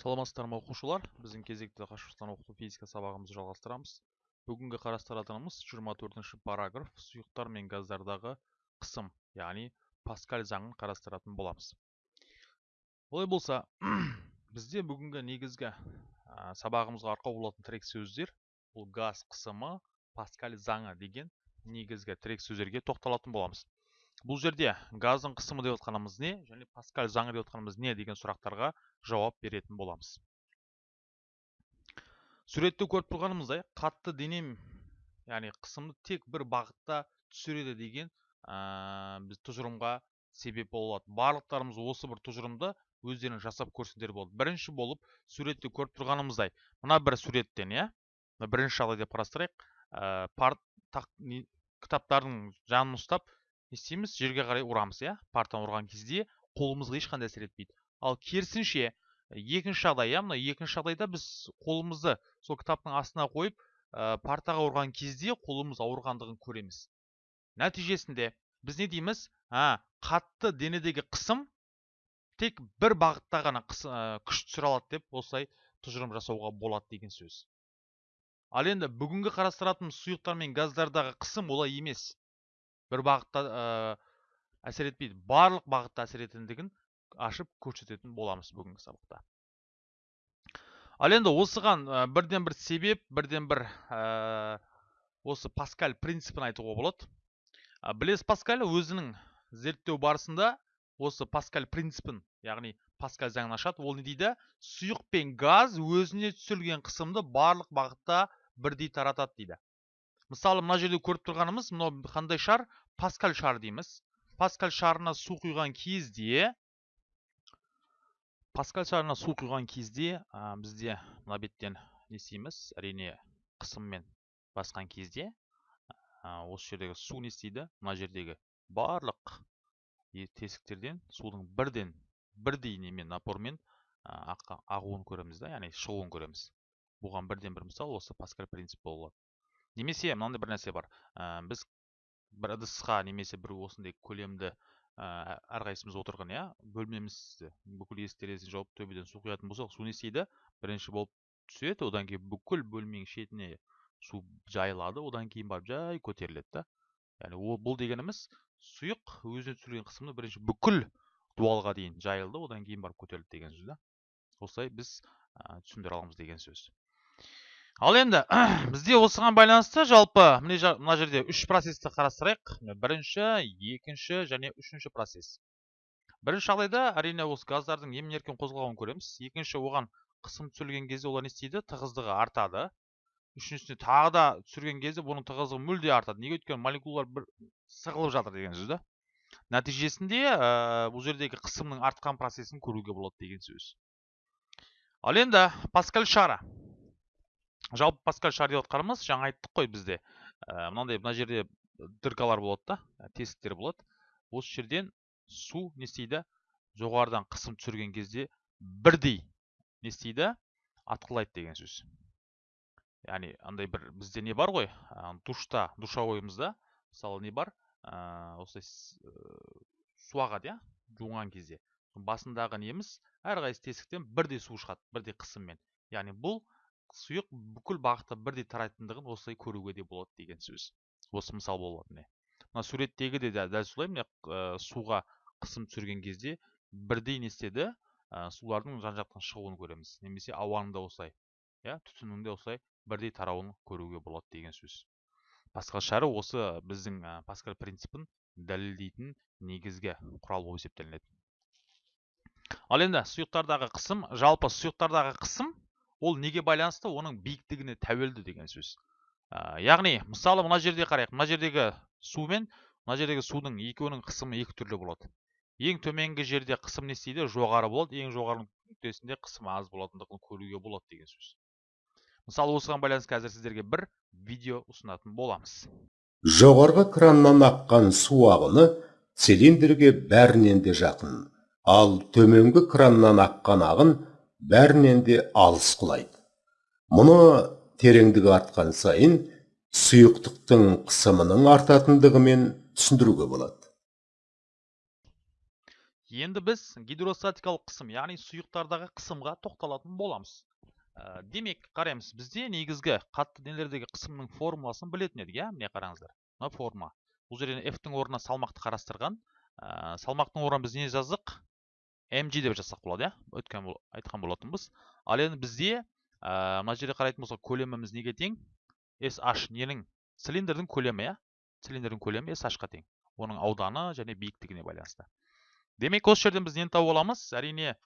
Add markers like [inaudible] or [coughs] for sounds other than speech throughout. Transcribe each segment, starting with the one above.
саламатсыздар ма оқушылар? Біздің кезекті қашықтан оқыту физика сабағымызды жалғастырамыз. Бүгінгі қарастыратынымыз 24 параграф сұйықтар мен газдардағы қысым яғни паскаль заңын қарастыратын боламыз. Олай болса [clears throat] бізде бүгінгі негізгі сабағымызға арқау болатын тірек сөздер бұл газ қысымы паскаль заңы деген негізгі тірек сөздерге тоқталатын боламыз. Бұл жерде газдың қысымы деп отқанымыз не және паскаль заңы деп отқанымыз не? деген сұрақтарға жауап беретін боламыз. Суретте көріп тұрғанымыздай қатты денем яғни қысымды тек бір бағытта түсіреді деген біз тұжырымға себеп болады барлықтарымыз осы бір тұжырымды өздерің жасап көрсеңдер болады. Бірінші болып суретте көріп тұрғанымыздай мына бір суреттен иә бірінші жағдай деп қарастырайық. Парт, кітаптардың жанын ұстап не істейміз жерге қарай ұрамыз иә? Партаны ұрған кезде қолымызға ешқандай әсер етпейді. Ал керісінше екінші жағдай иә? Мына екінші жағдайда біз қолымызды сол кітаптың астына қойып ә, партаға ұрған кезде қолымыз ауырғандығын көреміз. Нәтижесінде біз не дейміз? Ә, қатты денедегі қысым тек бір бағытта ғана ә, күш түсіре алады деп осылай тұжырым жасауға болады деген сөз. Ал енді бүгінгі қарастыратын сұйықтар мен газдардағы қысым олай емес. Бір бағытта ә, әсер етпейді. Барлық бағытта әсер ететіндігін ашып көрсететін боламыз бүгінгі сабақта. Ал енді осыған ә, бірден бір себеп бірден бір ә, осы паскаль принципін айтуға болады. Ә, білесіз паскаль өзінің зерттеу барысында осы паскаль принципін яғни паскаль заңын ашады. Ол не дейді? Сұйық пен газ өзіне түсірілген қысымды барлық бағытта бірдей таратады дейді. Мысалы мына жерде көріп тұрғанымыз мынау қандай шар? Паскаль шар дейміз. Паскаль шарына су құйған кезде паскаль шарына су құйған кезде бізде мына беттен не істейміз? Әрине қысыммен басқан кезде осы жердегі су не істейді? Мына жердегі барлық тесіктерден судың бірден бірдей немен напормен ағуын көреміз да яғни шығуын көреміз. Бұған бірден бір мысал осы паскаль принцип болады немесе мынандай бір нәрсе бар. Ә, біз бір ыдысқа немесе бір осындай көлемді ә, әрқайсымыз отырған иә бөлмемізді бүкіл есік терезесін жауып төбеден су құятын болсақ су не істейді? Бірінші болып түседі одан кейін бүкіл бөлменің шетіне су жайылады одан кейін барып жай көтеріледі да. Яғни ол бұл дегеніміз сұйық өзіне түсірген қысымды бірінші бүкіл дуалға дейін жайылды одан кейін барып көтерілді деген сөз да. Осылай біз ә, түсіндіре аламыз деген сөз. Ал енді [clears throat] бізде осыған байланысты жалпы мына жерде үш процессті қарастырайық. Бірінші екінші және үшінші процесс. Бірінші жағдайда әрине осы газдардың емін еркін қозғалуын көреміз. Екінші оған қысым түсірілген кезде олар не істейді? Тығыздығы артады. Үшіншісіне тағы да түсірген кезде бұның тығыздығы мүлде артады. Неге өйткені молекулалар бір сығылып жатыр деген сөз да. Нәтижесінде ә, бұл жердегі қысымның артқан процесін көруге болады деген сөз. Ал енді паскаль шары жалпы паскаль шар деп отқанымыз жаңа айттық қой бізде. Ә, мынандай мына жерде дыркалар болады да ә, тесіктер болады. Осы жерден су не істейді? Жоғарыдан қысым түсірген кезде бірдей не істейді? Атқылайды деген сөз. Яғни андай бір бізде не бар ғой? Ә, душта душовойымызда мысалы не бар? Ә, осылай су ағады иә жуынған кезде. Басындағы неміз әрқайсысы тесіктен бірдей су шығады бірдей қысыммен. Яғни бұл сұйық бүкіл бағытта бірдей тарайтындығын осылай көруге де болады деген сөз. Осы мысал болады міне мына суреттегі де дәл солай міне ә, суға қысым түсірген кезде бірдей не істеді? Ә, сулардың жан жақтан шығуын көреміз. Немесе ауаның да осылай иә түтіннің де осылай бірдей тарауын көруге болады деген сөз. Басқашары осы біздің ә, паскаль принципін дәлелдейтін негізгі құрал болып есептелінеді. Ал енді сұйықтардағы қысым жалпы сұйықтардағы қысым ол неге байланысты? Оның биіктігіне тәуелді деген сөз. Ә, яғни мысалы мына жерде қарайық. Мына жердегі су мен мына жердегі судың екеуінің қысымы екі түрлі болады. Ең төменгі жерде қысым не істейді? Жоғары болады. Ең жоғары нүктесінде қысым аз болатындығын көруге болады деген сөз. Мысалы осыған байланысты қазір сіздерге бір видео ұсынатын боламыз. Жоғарғы краннан аққан су ағыны цилиндрге бәрінен де жақын. Ал төменгі краннан аққан ағын бәрінен де алыс құлайды. Мұны тереңдігі артқан сайын сұйықтықтың қысымының артатындығымен түсіндіруге болады. Енді біз гидростатикалық қысым яғни сұйықтардағы қысымға тоқталатын боламыз. Ә, демек қараймыз бізде негізгі қатты денелердегі қысымның формуласын білетін едік иә? Міне қараңыздар мына форма бұл жерден f тің орнына салмақты қарастырған. Ә, салмақтың орнына біз не жаздық? Mg деп жазсақ болады иә? Өткен айтқан болатынбыз. Ал енді бізде ә, мына жерде қарайтын болсақ көлеміміз неге тең? Sh ненің? Цилиндрдің көлемі иә? Цилиндрдің көлемі sh қа тең. Оның ауданы және биіктігіне байланысты. Демек осы жерден біз нені тауып аламыз? Әрине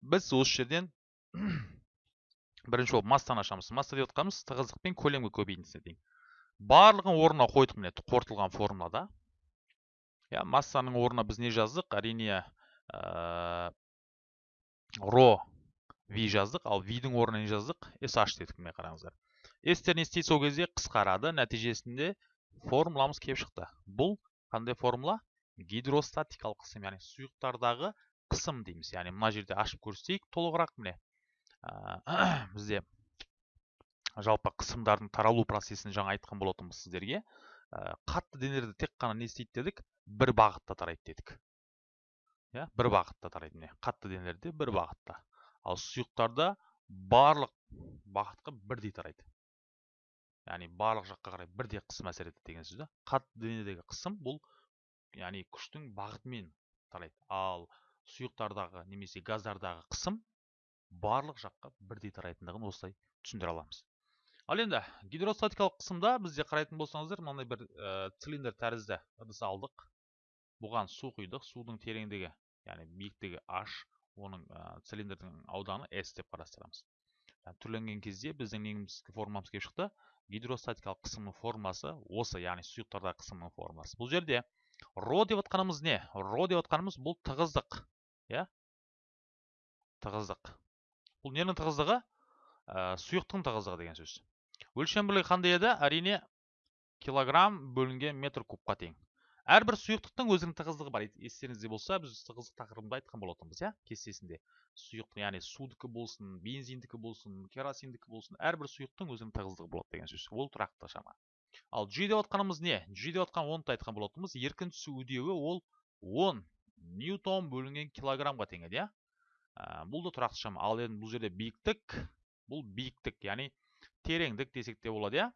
біз осы жерден [coughs] бірінші болып массаны ашамыз. Масса деп отқанымыз тығыздық пен көлемгі көбейтіндісіне тең. Барлығын орнына қойдық міне қорытылған формулада. Иә массаның орнына біз не жаздық? Әрине ро v жаздық ал v-дің орнына не жаздық sh дедік міне қараңыздар. S не істейді сол кезде қысқарады нәтижесінде формуламыз келіп шықты. Бұл қандай формула? Гидростатикалық қысым яғни сұйықтардағы қысым дейміз. Яғни мына жерде ашып көрсетейік толығырақ міне. [coughs] Бізде жалпы қысымдардың таралу процесін жаңа айтқан болатынбыз сіздерге. Қатты денелерді тек қана не істейді дедік? Бір бағытта тарайды дедік. Иә бір бағытта тарайды міне қатты денелерде бір бағытта. Ал сұйықтарда барлық бағытқа бірдей тарайды. Яғни барлық жаққа қарай бірдей қысым әсер етеді деген сөз да қатты денедегі қысым бұл яғни күштің бағытымен тарайды. Ал сұйықтардағы немесе газдардағы қысым барлық жаққа бірдей тарайтындығын осылай түсіндіре аламыз. Ал енді гидростатикалық қысымда бізде қарайтын болсаңыздар мынандай бір ә, цилиндр тәрізді ыдыс алдық. Бұған су құйдық судың тереңдігі яғни биіктігі h оның цилиндрдің ауданы s деп қарастырамыз. Түрленген кезде біздің неңіз формамыз келіп шықты. Гидростатикалық қысымның формасы осы яғни сұйықтардағы қысымның формасы. Бұл жерде ро деп отқанымыз не? Ро деп отқанымыз бұл тығыздық иә? Тығыздық. Бұл ненің тығыздығы? Ә, сұйықтың тығыздығы деген сөз. Өлшем бірлігі қандай еді? Әрине килограмм бөлінген метр кубқа тең. Әрбір сұйықтықтың өзінің тығыздығы бар. Естеріңізде болса біз тығыздық тақырыбында айтқан болатынбыз иә кестесінде. Сұйық яғни судікі болсын бензиндікі болсын керосиндікі болсын әрбір сұйықтың өзінің тығыздығы болады деген сөз. Ол тұрақты шама. Ал g деп отқанымыз не? G деп отқан онты айтқан болатынбыз. Еркін түсу үдеуі ол 10 ньютон бөлінген килограммға тең еді иә бұл да тұрақты шама. Ал енді бұл жерде биіктік бұл биіктік яғни тереңдік десек те болады иә.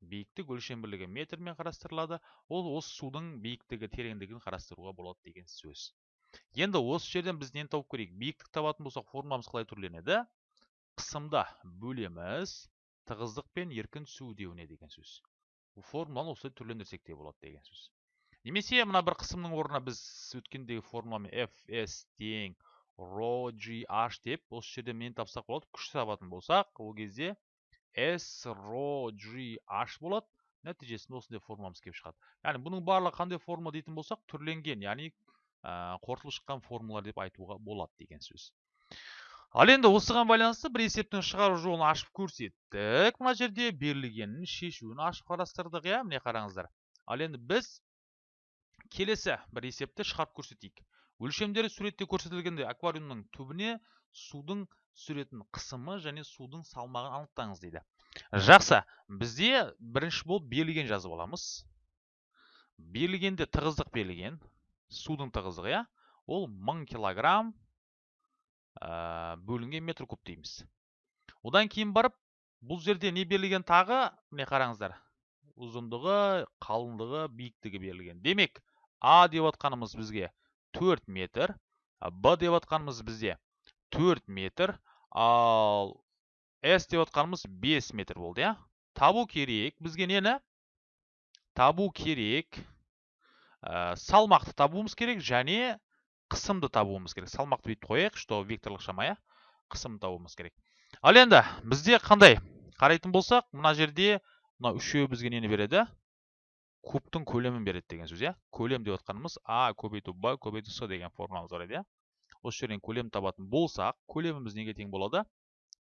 Биіктік өлшем метрмен қарастырылады. Ол осы судың биіктігі тереңдігін қарастыруға болады деген сөз. Енді осы жерден біз нені тауып көрейік? Биіктік табатын болсақ формуламыз қалай түрленеді? Қысымда бөлеміз тығыздық пен еркін түсу үдеуіне деген сөз. Формуланы осылай түрлендірсек те болады деген сөз. Немесе мына бір қысымның орнына біз өткендегі формуламен fs тең gh деп осы жерде нені тапсақ болады? Күш табатын болсақ ол кезде s ро gh болады. Нәтижесінде осындай формуламыз келіп шығады. Яғни бұның барлығы қандай формула дейтін болсақ түрленген яғни қорытылып шыққан формулалар деп айтуға болады деген сөз. ал енді осыған байланысты бір есептің шығару жолын ашып көрсеттік. мына жерде берілгенін шешуін ашып қарастырдық иә міне қараңыздар. ал енді біз келесі бір есепті шығарып көрсетейік. өлшемдері суретте көрсетілгенде аквариумның түбіне судың түсіретін қысымы және судың салмағын анықтаңыз дейді. Жақсы бізде бірінші болып берілген жазып аламыз. Берілгенде тығыздық берілген судың тығыздығы иә? Ол 1000 килограмм ә, бөлінген метр куб дейміз. Одан кейін барып бұл жерде не берілген тағы? Міне қараңыздар. Ұзындығы қалыңдығы биіктігі берілген. Демек а деп отқанымыз бізге 4 метр б деп отқанымыз бізде 4 метр ал с деп отқанымыз 5 метр болды иә? Табу керек. Бізге нені? Табу керек. Ә, салмақты табуымыз керек және қысымды табуымыз керек. Салмақты бүйтіп қояйық что векторлық шама иә? Қысымды табуымыз керек. Ал енді бізде қандай? Қарайтын болсақ мына жерде мына үшеуі бізге нені береді? Кубтың көлемін береді деген сөз иә? Көлем деп отқанымыз а көбейту б көбейту с деген формуламыз бар еді иә? Осы жерден көлем табатын болсақ көлеміміз неге тең болады?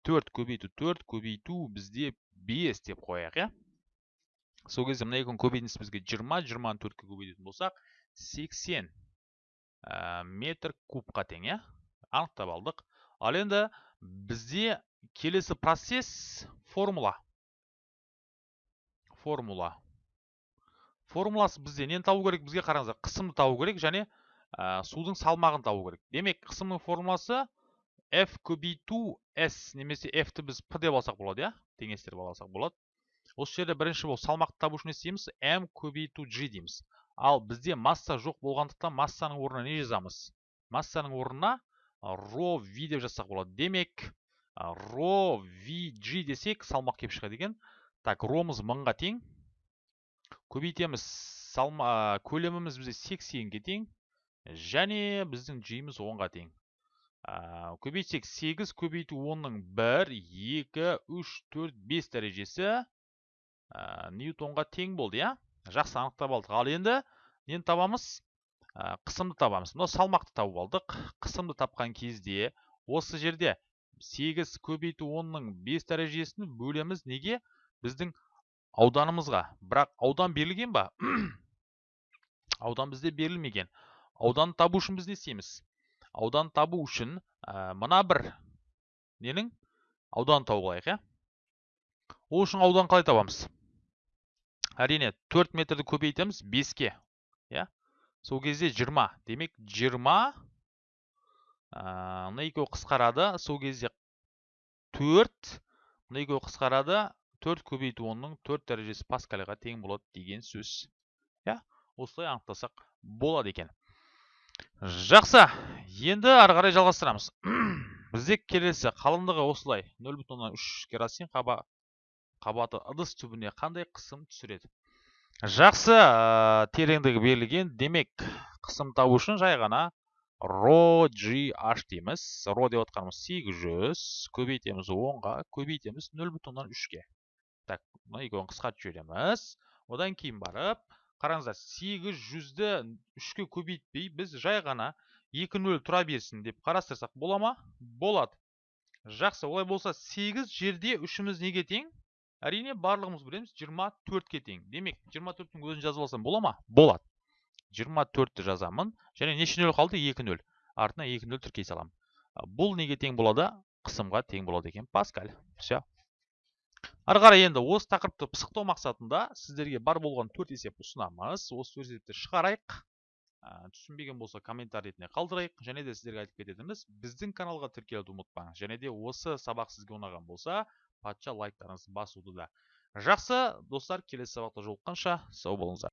Төрт көбейту төрт көбейту бізде бес деп қояйық иә? Сол кезде мына екінің көбейтіндісі бізге жиырма жиырманы төртке көбейтетін болсақ сексен Ә, метр кубқа тең иә? Анықтап алдық. Ал енді бізде келесі процесс формула. Формула. Формуласы бізде нені табу керек? Бізге қараңыздар қысымды табу керек және ә, судың салмағын табу керек. Демек қысымның формуласы f көбейту s немесе f ті біз p деп алсақ болады иә? Теңестіріп алсақ болады. Осы жерде бірінші бұл салмақты табу үшін не істейміз? M көбейту g дейміз. Ал бізде масса жоқ болғандықтан массаның орнына не жазамыз? Массаның орнына ро v деп жазсақ болады. Демек ро vg десек салмақ келіп шығады екен. Так ромыз мыңға тең. Көбейтеміз салма көлеміміз бізде сексенге тең. Және біздің g-міз онға тең ә, көбейтсек 8 көбейту 10-ның 1, 2, 3, 4, 5 дәрежесі ньютонға тең болды, я? Жақсы анықтап алдық. Ал енді нені табамыз? Ә, қысымды табамыз. Мына салмақты тауып алдық. Қысымды тапқан кезде осы жерде 8 көбейту 10-ның 5 дәрежесін бөлеміз неге? Біздің ауданымызға. Бірақ аудан берілген ба? [clears throat] аудан бізде берілмеген. Аудан табу үшін біз не істейміз? аудан табу үшін ә, мына бір ненің? Аудан тауып алайық иә? Ол үшін аудан қалай табамыз? Әрине 4 метрді көбейтеміз 5-ке иә? Сол кезде 20 демек 20 мына екеуі қысқарады сол кезде 4 мына екеуі қысқарады 4 көбейту 10-ның 4 дәрежесі паскальға тең болады деген сөз иә? Осылай анықтасақ болады екен. Жақсы. Енді ары қарай жалғастырамыз. [clears throat] Бізде келесі қалыңдығы осылай. 0,3 керосин қаба қабаты ыдыс түбіне қандай қысым түсіреді? Жақсы тереңдігі берілген. Демек қысым табу үшін жай ғана ро gh дейміз. Ро деп отқанымыз 800 көбейтеміз 10-ға көбейтеміз 0,3-ке так мына екеуін қысқартып жібереміз одан кейін барып қараңыздар 800-ді 3-ке көбейтпей біз жай ғана 2-0 тұра берсін деп қарастырсақ бола ма? Болады. Жақсы, олай болса 8 жерде үшіміз неге тең? Әрине барлығымыз білеміз 24-ке тең. Демек 24-тің өзін жазып алсам бола ма? Болады. 24-ті жазамын. Және неше нөл қалды? 2-0. Артына 2-0 тіркей саламын. Бұл неге тең болады? Қысымға тең болады екен. Паскаль. Все ары қарай енді осы тақырыпты пысықтау мақсатында сіздерге бар болған төрт есеп ұсынамыз. Осы төрт есепті шығарайық. Түсінбеген болса комментарий ретінде қалдырайық. Және де сіздерге айтып кететініміз біздің каналға тіркелуді ұмытпаңыз. Және де осы сабақ сізге ұнаған болса патша лайктарыңызды басуды да. Жақсы достар келесі сабақта жолыққанша сау болыңыздар.